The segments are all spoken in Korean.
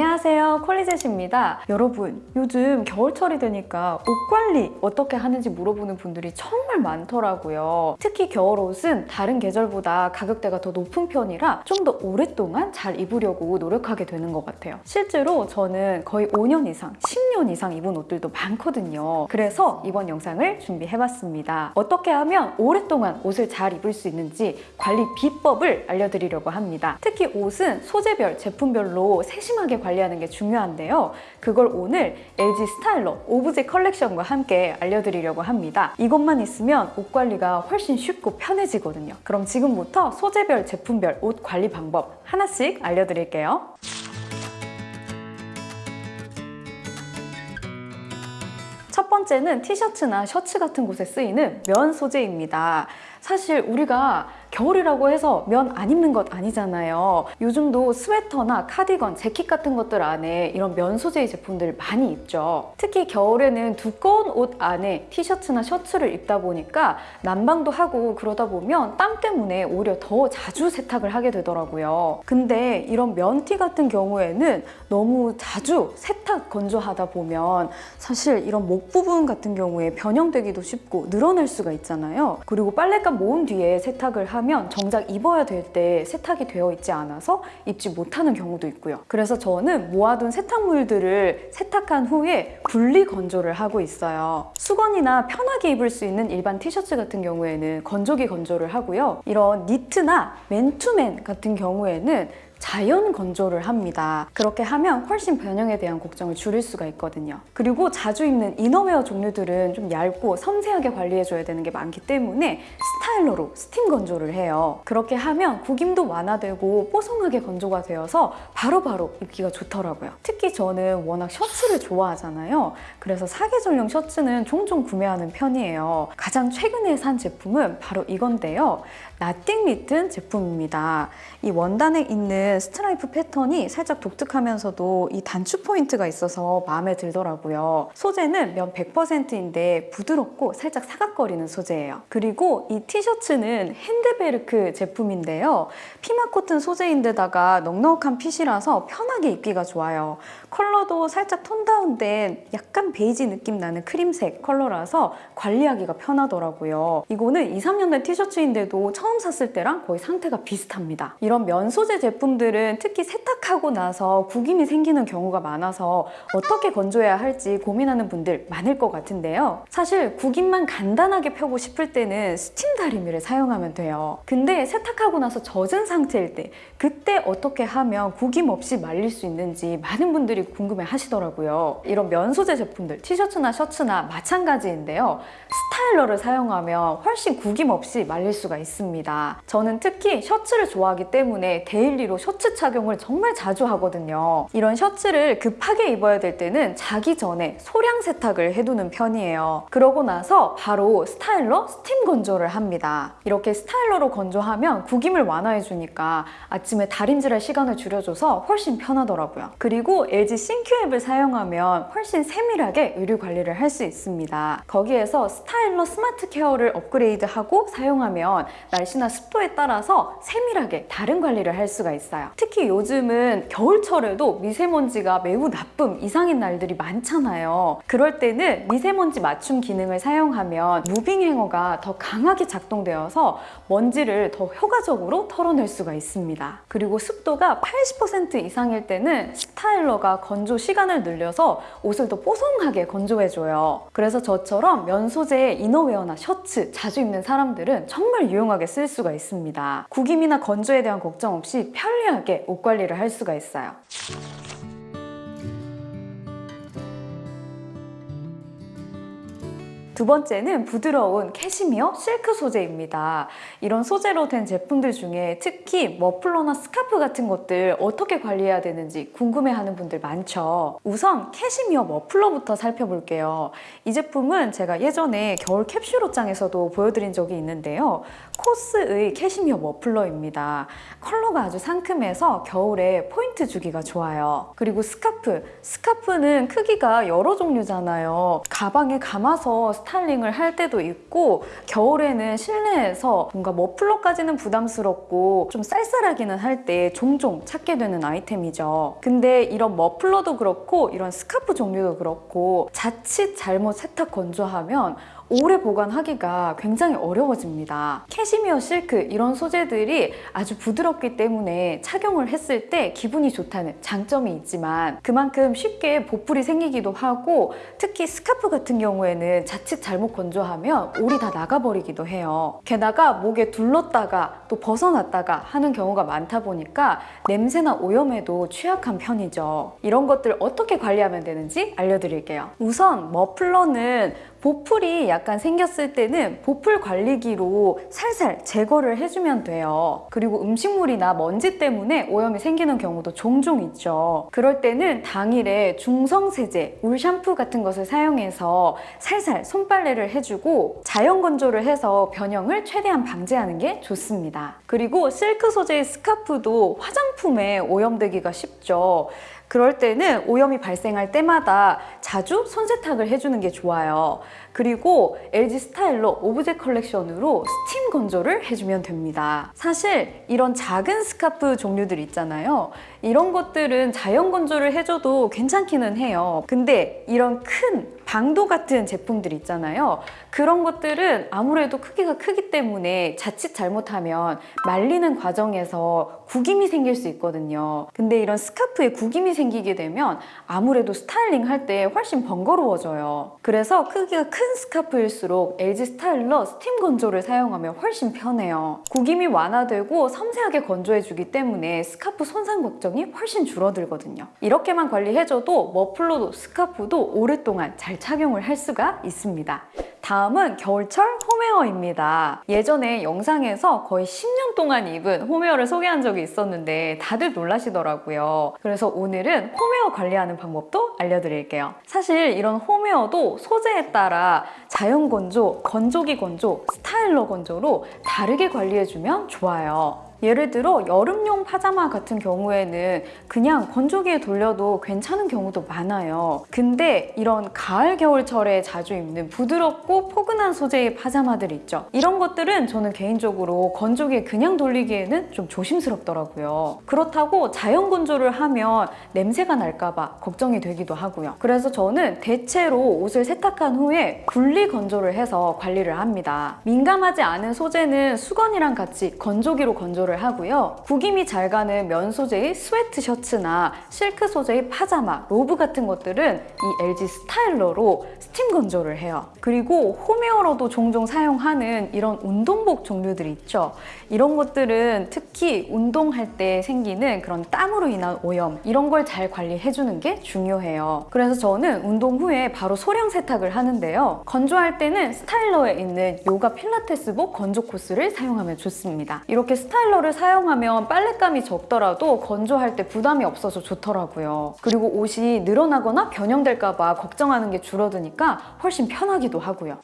안녕하세요. 콜리젯입니다. 여러분 요즘 겨울철이 되니까 옷 관리 어떻게 하는지 물어보는 분들이 정말 많더라고요. 특히 겨울옷은 다른 계절보다 가격대가 더 높은 편이라 좀 더 오랫동안 잘 입으려고 노력하게 되는 것 같아요. 실제로 저는 거의 5년 이상 10년 이상 입은 옷들도 많거든요 그래서 이번 영상을 준비해봤습니다 어떻게 하면 오랫동안 옷을 잘 입을 수 있는지 관리 비법을 알려드리려고 합니다 특히 옷은 소재별 제품별로 세심하게 관리하는 게 중요한데요. 그걸 오늘 LG 스타일러 오브제 컬렉션과 함께 알려드리려고 합니다. 이것만 있으면 옷 관리가 훨씬 쉽고 편해지거든요. 그럼 지금부터 소재별, 제품별 옷 관리 방법 하나씩 알려드릴게요. 번째는 티셔츠나 셔츠 같은 곳에 쓰이는 면 소재입니다. 사실 우리가 겨울이라고 해서 면 안 입는 것 아니잖아요. 요즘도 스웨터나 카디건, 재킷 같은 것들 안에 이런 면 소재의 제품들 많이 입죠. 특히 겨울에는 두꺼운 옷 안에 티셔츠나 셔츠를 입다 보니까 난방도 하고 그러다 보면 땀 때문에 오히려 더 자주 세탁을 하게 되더라고요. 근데 이런 면티 같은 경우에는 너무 자주 세탁 건조하다 보면 사실 이런 목 부분 같은 경우에 변형되기도 쉽고 늘어날 수가 있잖아요. 그리고 빨랫감 모은 뒤에 세탁을 하면 정작 입어야 될 때 세탁이 되어 있지 않아서 입지 못하는 경우도 있고요. 그래서 저는 모아둔 세탁물들을 세탁한 후에 분리 건조를 하고 있어요. 수건이나 편하게 입을 수 있는 일반 티셔츠 같은 경우에는 건조기 건조를 하고요. 이런 니트나 맨투맨 같은 경우에는 자연 건조를 합니다. 그렇게 하면 훨씬 변형에 대한 걱정을 줄일 수가 있거든요. 그리고 자주 입는 이너웨어 종류들은 좀 얇고 섬세하게 관리해줘야 되는 게 많기 때문에 스타일러로 스팀 건조를 해요. 그렇게 하면 구김도 완화되고 뽀송하게 건조가 되어서 바로바로 바로 입기가 좋더라고요. 특히 저는 워낙 셔츠를 좋아하잖아요. 그래서 사계절용 셔츠는 종종 구매하는 편이에요. 가장 최근에 산 제품은 바로 이건데요. Nothing Written 제품입니다. 이 원단에 있는 스트라이프 패턴이 살짝 독특하면서도 이 단추 포인트가 있어서 마음에 들더라고요. 소재는 면 100%인데 부드럽고 살짝 사각거리는 소재예요. 그리고 이 티셔츠는 핸드베르크 제품인데요. 피마 코튼 소재인데다가 넉넉한 fit이라서 편하게 입기가 좋아요. 컬러도 살짝 tone down된 약간 베이지 느낌 나는 크림색 컬러라서 관리하기가 편하더라고요. 이거는 2, 3년 된 티셔츠인데도 처음 샀을 때랑 거의 상태가 비슷합니다. 이런 면 소재 제품 들은 특히 세탁하고 나서 구김이 생기는 경우가 많아서 어떻게 건조해야 할지 고민하는 분들 많을 것 같은데요. 사실 구김만 간단하게 펴고 싶을 때는 스팀 다리미를 사용하면 돼요. 근데 세탁하고 나서 젖은 상태일 때 그때 어떻게 하면 구김 없이 말릴 수 있는지 많은 분들이 궁금해 하시더라고요. 이런 면 소재 제품들 티셔츠나 셔츠나 마찬가지인데요. 스타일러를 사용하면 훨씬 구김 없이 말릴 수가 있습니다. 저는 특히 셔츠를 좋아하기 때문에 daily로 셔츠 착용을 정말 자주 하거든요. 이런 셔츠를 급하게 입어야 될 때는 자기 전에 소량 세탁을 해두는 편이에요. 그러고 나서 바로 스타일러 스팀 건조를 합니다. 이렇게 스타일러로 건조하면 구김을 완화해주니까 아침에 다림질할 시간을 줄여줘서 훨씬 편하더라고요. 그리고 LG ThinQ 앱을 사용하면 훨씬 세밀하게 의류 관리를 할 수 있습니다. 거기에서 스타일러 smart care를 업그레이드하고 사용하면 날씨나 습도에 따라서 세밀하게 다른 관리를 할 수가 있어요. 특히 요즘은 겨울철에도 미세먼지가 매우 나쁨 이상인 날들이 많잖아요. 그럴 때는 미세먼지 맞춤 기능을 사용하면 moving hanger가 더 강하게 작동되어서 먼지를 더 효과적으로 털어낼 수가 있습니다. 그리고 습도가 80% 이상일 때는 스타일러가 건조 시간을 늘려서 옷을 더 뽀송하게 건조해줘요. 그래서 저처럼 면 소재의 이너웨어나 셔츠 자주 입는 사람들은 정말 유용하게 쓸 수가 있습니다. 구김이나 건조에 대한 걱정 없이 편리하게 옷 관리를 할 수가 있어요. 두 번째는 부드러운 캐시미어 실크 소재입니다. 이런 소재로 된 제품들 중에 특히 머플러나 스카프 같은 것들 어떻게 관리해야 되는지 궁금해하는 분들 많죠. 우선 캐시미어 머플러부터 살펴볼게요. 이 제품은 제가 예전에 겨울 캡슐 옷장에서도 보여드린 적이 있는데요. COS의 캐시미어 머플러입니다. 컬러가 아주 상큼해서 겨울에 포인트 주기가 좋아요. 그리고 스카프. 스카프는 크기가 여러 종류잖아요. 가방에 감아서 스타일링을 할 때도 있고 겨울에는 실내에서 뭔가 머플러까지는 부담스럽고 좀 쌀쌀하기는 할 때 종종 찾게 되는 아이템이죠. 근데 이런 머플러도 그렇고 이런 스카프 종류도 그렇고 자칫 잘못 세탁 건조하면 오래 보관하기가 굉장히 어려워집니다. 캐시미어 실크 이런 소재들이 아주 부드럽기 때문에 착용을 했을 때 기분이 좋다는 장점이 있지만 그만큼 쉽게 보풀이 생기기도 하고 특히 스카프 같은 경우에는 자칫 잘못 건조하면 올이 다 나가버리기도 해요. 게다가 목에 둘렀다가 또 벗어났다가 하는 경우가 많다 보니까 냄새나 오염에도 취약한 편이죠. 이런 것들 어떻게 관리하면 되는지 알려드릴게요. 우선 머플러는 보풀이 약간 생겼을 때는 보풀 관리기로 살살 제거를 해주면 돼요. 그리고 음식물이나 먼지 때문에 오염이 생기는 경우도 종종 있죠. 그럴 때는 당일에 중성세제, 울 샴푸 같은 것을 사용해서 살살 손빨래를 해주고 자연 건조를 해서 변형을 최대한 방지하는 게 좋습니다. 그리고 실크 소재의 스카프도 화장품에 오염되기가 쉽죠. 그럴 때는 오염이 발생할 때마다 자주 손세탁을 해주는 게 좋아요. 그리고 LG 스타일러 오브제 컬렉션으로 스팀 건조를 해주면 됩니다. 사실 이런 작은 스카프 종류들 있잖아요. 이런 것들은 자연 건조를 해줘도 괜찮기는 해요. 근데 이런 큰 bandeau 같은 제품들 있잖아요. 그런 것들은 아무래도 크기가 크기 때문에 자칫 잘못하면 말리는 과정에서 구김이 생길 수 있거든요. 근데 이런 스카프에 구김이 생기게 되면 아무래도 스타일링 할 때 훨씬 번거로워져요. 그래서 크기가 큰 스카프일수록 LG 스타일러 스팀 건조를 사용하면 훨씬 편해요. 구김이 완화되고 섬세하게 건조해주기 때문에 스카프 손상 걱정이 훨씬 줄어들거든요. 이렇게만 관리해줘도 머플러도 스카프도 오랫동안 잘 착용을 할 수가 있습니다. 다음은 겨울철 홈웨어입니다. 예전에 영상에서 거의 10년 동안 입은 홈웨어를 소개한 적이 있었는데 다들 놀라시더라고요. 그래서 오늘은 홈웨어 관리하는 방법도 알려드릴게요. 사실 이런 홈웨어도 소재에 따라 자연 건조, 건조기 건조, 스타일러 건조로 다르게 관리해주면 좋아요. 예를 들어 여름용 파자마 같은 경우에는 그냥 건조기에 돌려도 괜찮은 경우도 많아요. 근데 이런 가을 겨울철에 자주 입는 부드럽고 포근한 소재의 파자마들 있죠. 이런 것들은 저는 개인적으로 건조기에 그냥 돌리기에는 좀 조심스럽더라고요. 그렇다고 자연 건조를 하면 냄새가 날까봐 걱정이 되기도 하고요. 그래서 저는 대체로 옷을 세탁한 후에 분리 건조를 해서 관리를 합니다. 민감하지 않은 소재는 수건이랑 같이 건조기로 건조를 건조를 하고요. 구김이 잘 가는 면 소재의 스웨트 셔츠나 실크 소재의 파자마, 로브 같은 것들은 이 LG 스타일러로 스팀 건조를 해요. 그리고 홈웨어로도 종종 사용하는 이런 운동복 종류들 있죠. 이런 것들은 특히 운동할 때 생기는 그런 땀으로 인한 오염 이런 걸 잘 관리해주는 게 중요해요. 그래서 저는 운동 후에 바로 소량 세탁을 하는데요. 건조할 때는 스타일러에 있는 요가 필라테스복 건조 코스를 사용하면 좋습니다. 이렇게 스타일러 스타일러를 사용하면 빨랫감이 적더라도 건조할 때 부담이 없어서 좋더라고요. 그리고 옷이 늘어나거나 변형될까 봐 걱정하는 게 줄어드니까 훨씬 편하기도 하고요.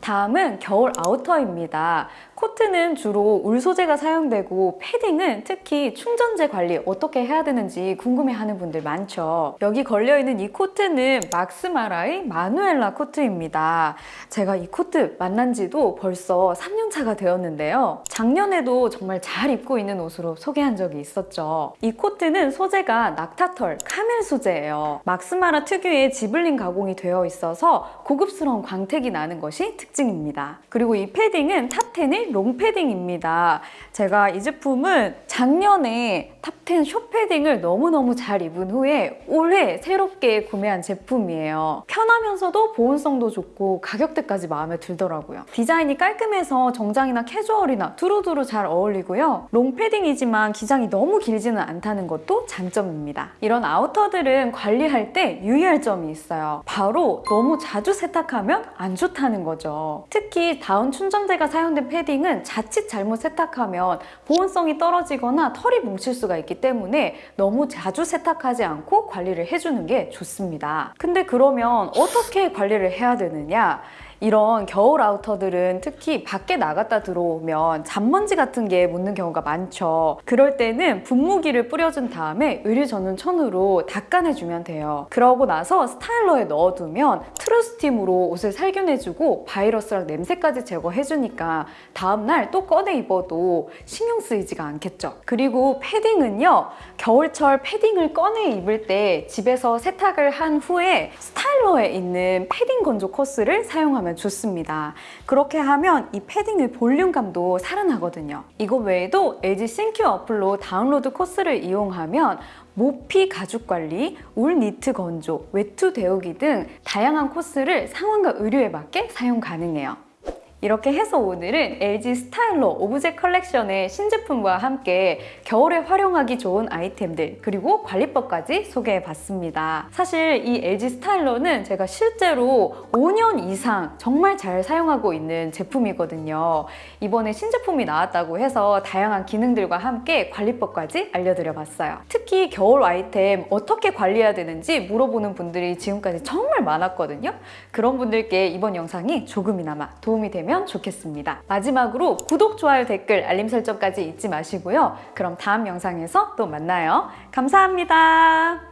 다음은 겨울 아우터입니다. 코트는 주로 울 소재가 사용되고 패딩은 특히 충전재 관리 어떻게 해야 되는지 궁금해하는 분들 많죠. 여기 걸려있는 이 코트는 막스마라의 마누엘라 코트입니다. 제가 이 코트 만난 지도 벌써 3년차가 되었는데요. 작년에도 정말 잘 입고 있는 옷으로 소개한 적이 있었죠. 이 코트는 소재가 낙타털, 카멜 소재예요. 막스마라 특유의 zibeline 가공이 되어 있어서 고급스러운 광택이 나는 것이 특징입니다. 그리고 이 패딩은 탑10의 롱패딩입니다. 제가 이 제품은 작년에 탑10 숏패딩을 너무너무 잘 입은 후에 올해 새롭게 구매한 제품이에요. 편하면서도 보온성도 좋고 가격대까지 마음에 들더라고요. 디자인이 깔끔해서 정장이나 캐주얼이나 두루두루 잘 어울리고요. 롱패딩이지만 기장이 너무 길지는 않다는 것도 장점입니다. 이런 아우터들은 관리할 때 유의할 점이 있어요. 바로 너무 자주 세탁하면 안 좋다는 거죠. 특히 다운 충전재가 사용된 패딩 패딩은 자칫 잘못 세탁하면 보온성이 떨어지거나 털이 뭉칠 수가 있기 때문에 너무 자주 세탁하지 않고 관리를 해주는 게 좋습니다. 근데 그러면 어떻게 관리를 해야 되느냐? 이런 겨울 아우터들은 특히 밖에 나갔다 들어오면 잔먼지 같은 게 묻는 경우가 많죠. 그럴 때는 분무기를 뿌려준 다음에 의류 전문 천으로 닦아내주면 돼요. 그러고 나서 스타일러에 넣어두면 트루스팀으로 옷을 살균해주고 바이러스랑 냄새까지 제거해주니까 다음날 또 꺼내 입어도 신경 쓰이지가 않겠죠. 그리고 패딩은요. 겨울철 패딩을 꺼내 입을 때 집에서 세탁을 한 후에 스타일러에 있는 패딩 건조 코스를 사용하면 좋습니다. 그렇게 하면 이 패딩의 볼륨감도 살아나거든요. 이거 외에도 LG ThinQ 어플로 다운로드 코스를 이용하면 모피 가죽 관리, 울 니트 건조, 외투 데우기 등 다양한 코스를 상황과 의류에 맞게 사용 가능해요. 이렇게 해서 오늘은 LG 스타일러 오브제 컬렉션의 신제품과 함께 겨울에 활용하기 좋은 아이템들 그리고 관리법까지 소개해 봤습니다. 사실 이 LG 스타일러는 제가 실제로 5년 이상 정말 잘 사용하고 있는 제품이거든요. 이번에 신제품이 나왔다고 해서 다양한 기능들과 함께 관리법까지 알려드려 봤어요. 특히 겨울 아이템 어떻게 관리해야 되는지 물어보는 분들이 지금까지 정말 많았거든요. 그런 분들께 이번 영상이 조금이나마 도움이 되면 좋겠습니다. 마지막으로 구독, 좋아요, 댓글, 알림 설정까지 잊지 마시고요. 그럼 다음 영상에서 또 만나요. 감사합니다.